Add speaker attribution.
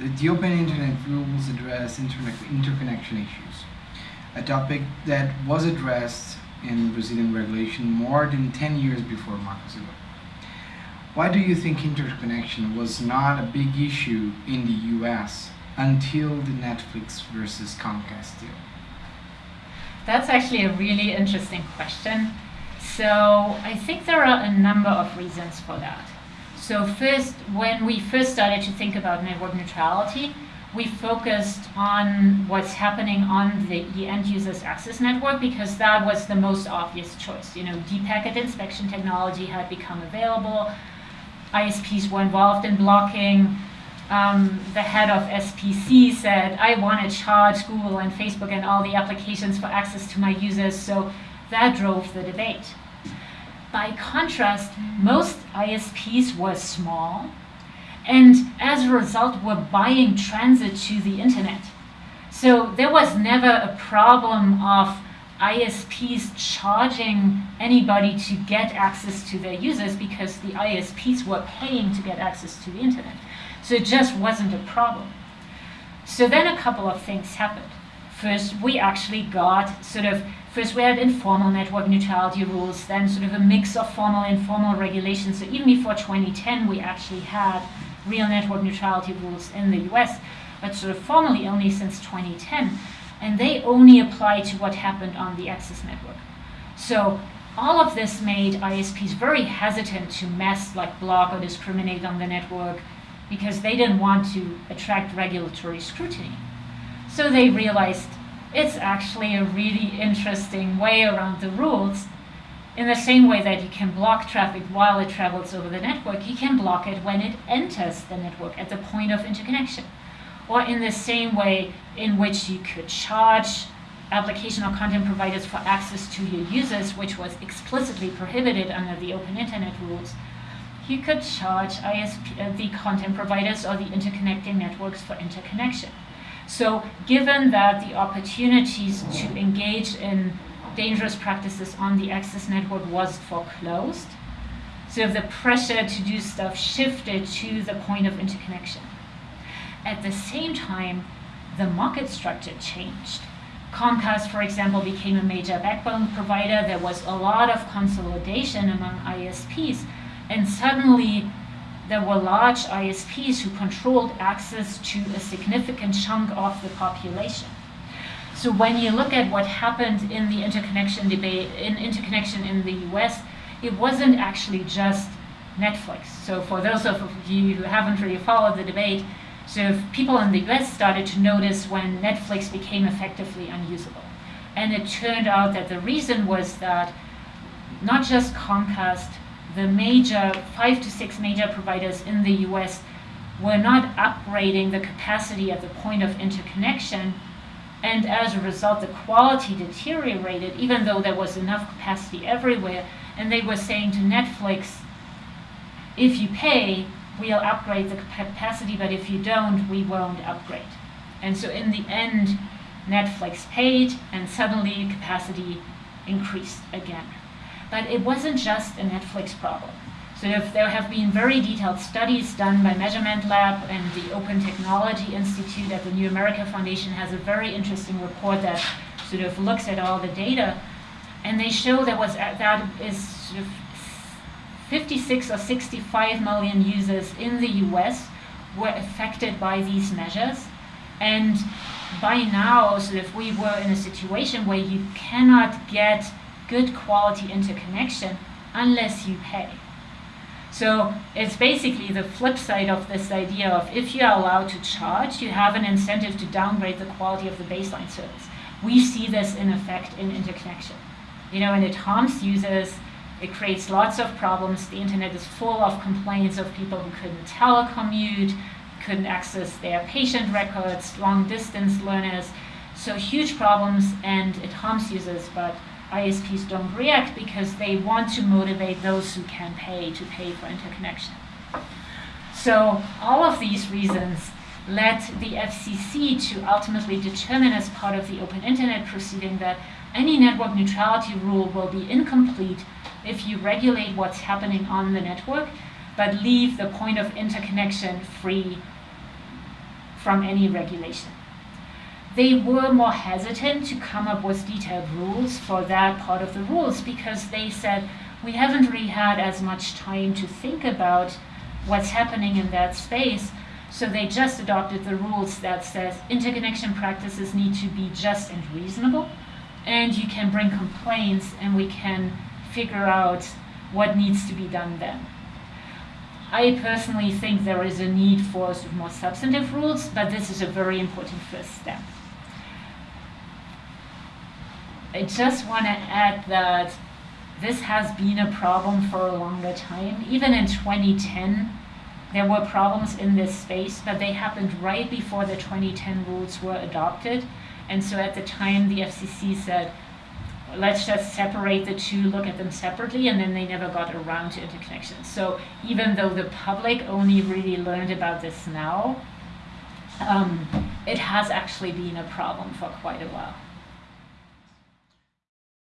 Speaker 1: the Open Internet rules address interconnection issues, a topic that was addressed in Brazilian regulation more than 10 years before Marco Civil. Why do you think interconnection was not a big issue in the US until the Netflix versus Comcast deal?
Speaker 2: That's actually a really interesting question. So I think there are a number of reasons for that. So first, when we first started to think about network neutrality, we focused on what's happening on the, end user's access network because that was the most obvious choice. You know, deep packet inspection technology had become available. ISPs were involved in blocking. Um, the head of SBC said, I want to charge Google and Facebook and all the applications for access to my users. So that drove the debate. By contrast, most ISPs were small and as a result were buying transit to the internet. So there was never a problem of ISPs charging anybody to get access to their users because the ISPs were paying to get access to the internet. So it just wasn't a problem. So then a couple of things happened. First, we actually got sort of First, we had informal network neutrality rules, then sort of a mix of formal and informal regulations. So even before 2010, we actually had real network neutrality rules in the US, but sort of formally only since 2010. And they only apply to what happened on the access network. So all of this made ISPs very hesitant to mess, like block or discriminate on the network because they didn't want to attract regulatory scrutiny. So they realized it's actually a really interesting way around the rules. In the same way that you can block traffic while it travels over the network, you can block it when it enters the network at the point of interconnection. Or in the same way in which you could charge application or content providers for access to your users, which was explicitly prohibited under the open internet rules, you could charge ISP, uh, the content providers or the interconnecting networks for interconnection. So given that the opportunities to engage in dangerous practices on the access network was foreclosed, so the pressure to do stuff shifted to the point of interconnection. At the same time, the market structure changed. Comcast, for example, became a major backbone provider. There was a lot of consolidation among ISPs, and suddenly there were large ISPs who controlled access to a significant chunk of the population. So when you look at what happened in the interconnection debate, in interconnection in the US, it wasn't actually just Netflix. So for those of you who haven't really followed the debate, so people in the US started to notice when Netflix became effectively unusable. And it turned out that the reason was that not just Comcast, the major, five to six major providers in the US were not upgrading the capacity at the point of interconnection. And as a result, the quality deteriorated, even though there was enough capacity everywhere. And they were saying to Netflix, if you pay, we'll upgrade the capacity, but if you don't, we won't upgrade. And so in the end, Netflix paid, and suddenly capacity increased again. But it wasn't just a Netflix problem. So there have been very detailed studies done by Measurement Lab and the Open Technology Institute at the New America Foundation has a very interesting report that sort of looks at all the data. And they show there was that is sort of 56 or 65 million users in the US were affected by these measures. And by now, sort of we were in a situation where you cannot get good quality interconnection unless you pay. So it's basically the flip side of this idea of if you are allowed to charge, you have an incentive to downgrade the quality of the baseline service. We see this in effect in interconnection. You know, and it harms users, it creates lots of problems. The internet is full of complaints of people who couldn't telecommute, couldn't access their patient records, long distance learners. So huge problems and it harms users, but ISPs don't react because they want to motivate those who can pay to pay for interconnection. So all of these reasons led the FCC to ultimately determine as part of the open internet proceeding that any network neutrality rule will be incomplete if you regulate what's happening on the network, but leave the point of interconnection free from any regulation. They were more hesitant to come up with detailed rules for that part of the rules because they said, we haven't really had as much time to think about what's happening in that space. So they just adopted the rules that says interconnection practices need to be just and reasonable, and you can bring complaints, and we can figure out what needs to be done then. I personally think there is a need for more substantive rules, but this is a very important first step. I just want to add that this has been a problem for a longer time. Even in 2010, there were problems in this space, but they happened right before the 2010 rules were adopted. And so at the time, the FCC said, let's just separate the two, look at them separately, and then they never got around to interconnection. So even though the public only really learned about this now, um, it has actually been a problem for quite a while.